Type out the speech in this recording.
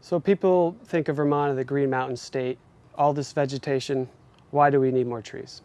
So people think of Vermont as the Green Mountain State. All this vegetation, why do we need more trees?